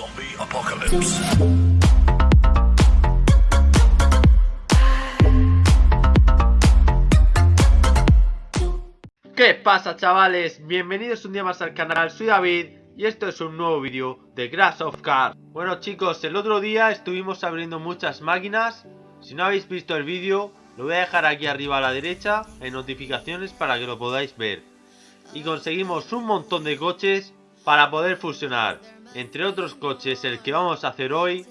Zombie Apocalypse. ¿Qué pasa chavales? Bienvenidos un día más al canal, soy David y esto es un nuevo vídeo de Grass of Cars Bueno chicos, el otro día estuvimos abriendo muchas máquinas Si no habéis visto el vídeo, lo voy a dejar aquí arriba a la derecha en notificaciones para que lo podáis ver Y conseguimos un montón de coches para poder fusionar Entre otros coches el que vamos a hacer hoy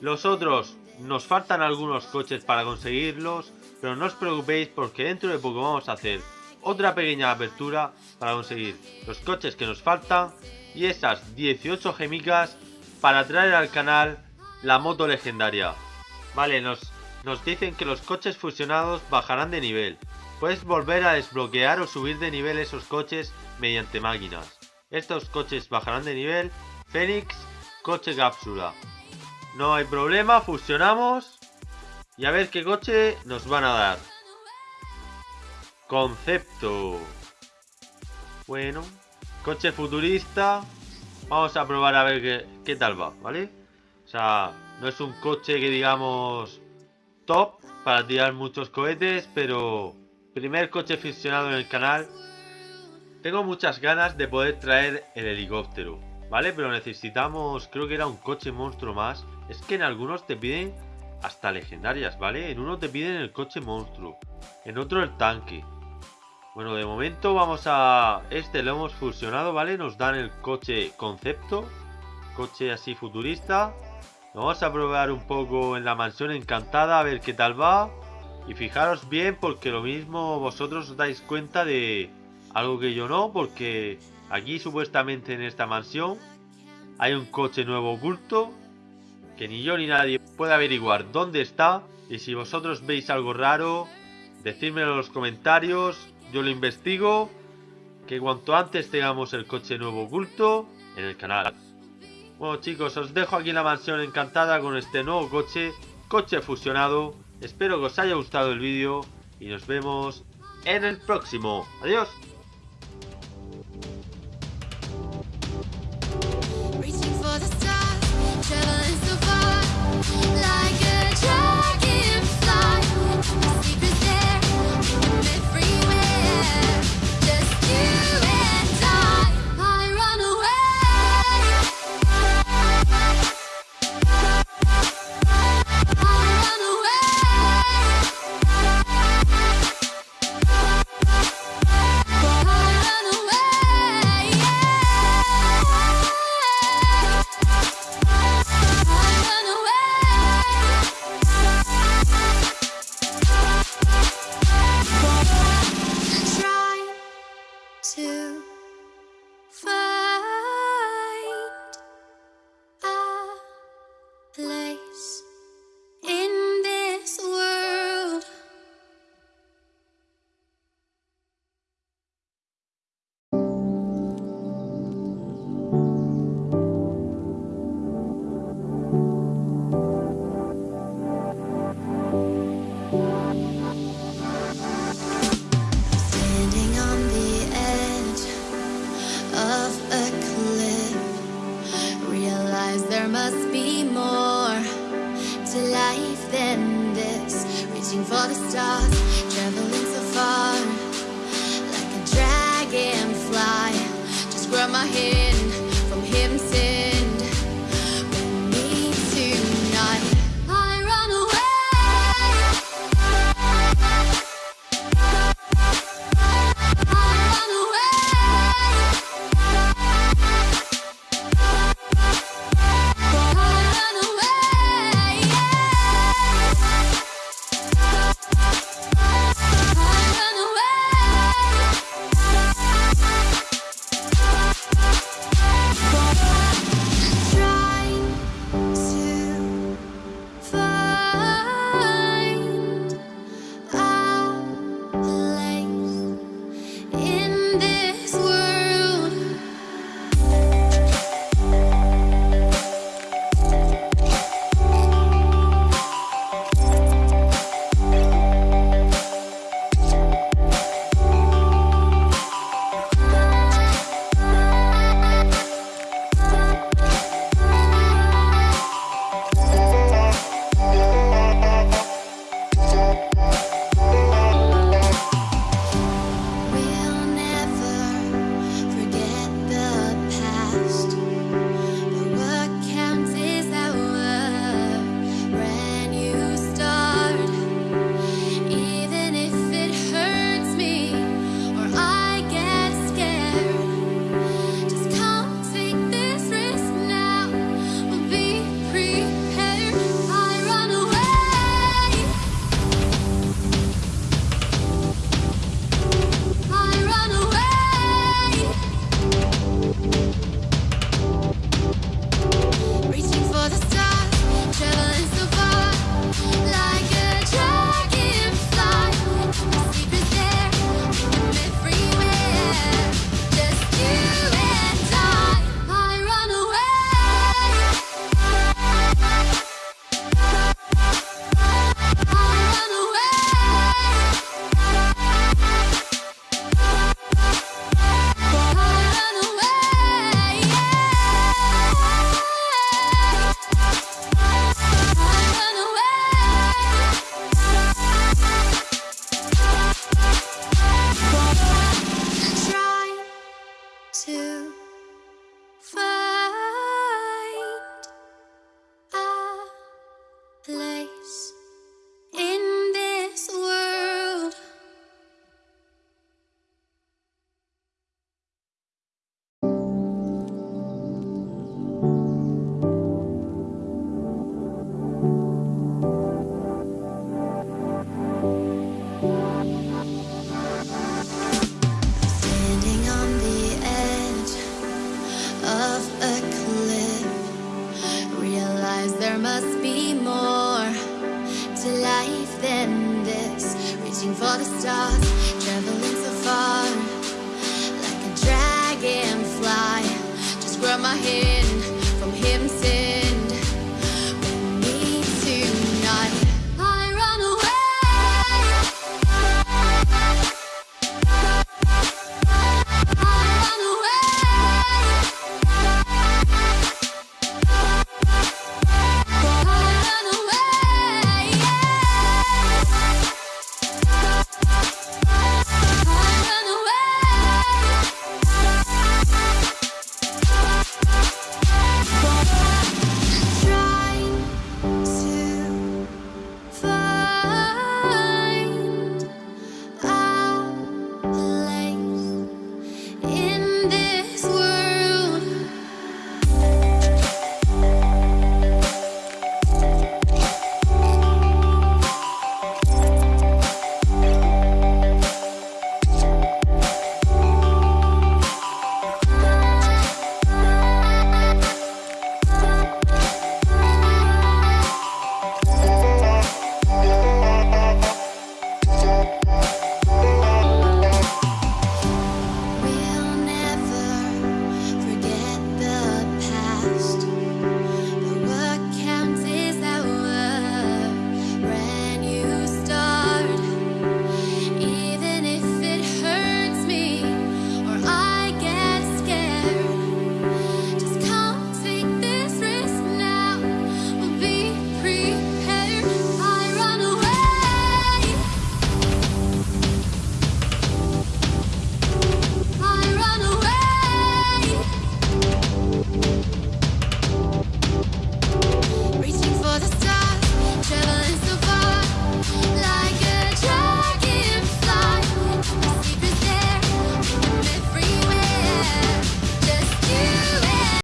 Los otros, nos faltan algunos coches para conseguirlos Pero no os preocupéis porque dentro de poco vamos a hacer otra pequeña apertura para conseguir los coches que nos faltan y esas 18 gemicas para traer al canal la moto legendaria. Vale, nos, nos dicen que los coches fusionados bajarán de nivel. Puedes volver a desbloquear o subir de nivel esos coches mediante máquinas. Estos coches bajarán de nivel. Fénix, coche cápsula. No hay problema, fusionamos. Y a ver qué coche nos van a dar. Concepto. Bueno. Coche futurista. Vamos a probar a ver qué, qué tal va, ¿vale? O sea, no es un coche que digamos top para tirar muchos cohetes, pero primer coche fusionado en el canal. Tengo muchas ganas de poder traer el helicóptero, ¿vale? Pero necesitamos, creo que era un coche monstruo más. Es que en algunos te piden hasta legendarias, ¿vale? En uno te piden el coche monstruo, en otro el tanque. Bueno, de momento vamos a... Este lo hemos fusionado, ¿vale? Nos dan el coche concepto. Coche así futurista. vamos a probar un poco en la mansión encantada a ver qué tal va. Y fijaros bien porque lo mismo vosotros os dais cuenta de algo que yo no. Porque aquí supuestamente en esta mansión hay un coche nuevo oculto. Que ni yo ni nadie puede averiguar dónde está. Y si vosotros veis algo raro, decídmelo en los comentarios yo lo investigo. Que cuanto antes tengamos el coche nuevo oculto en el canal. Bueno chicos, os dejo aquí en la mansión encantada con este nuevo coche. Coche fusionado. Espero que os haya gustado el vídeo. Y nos vemos en el próximo. Adiós. To find there must be more to life than this. Reaching for the stars, my head.